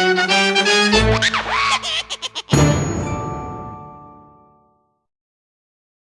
Thank you.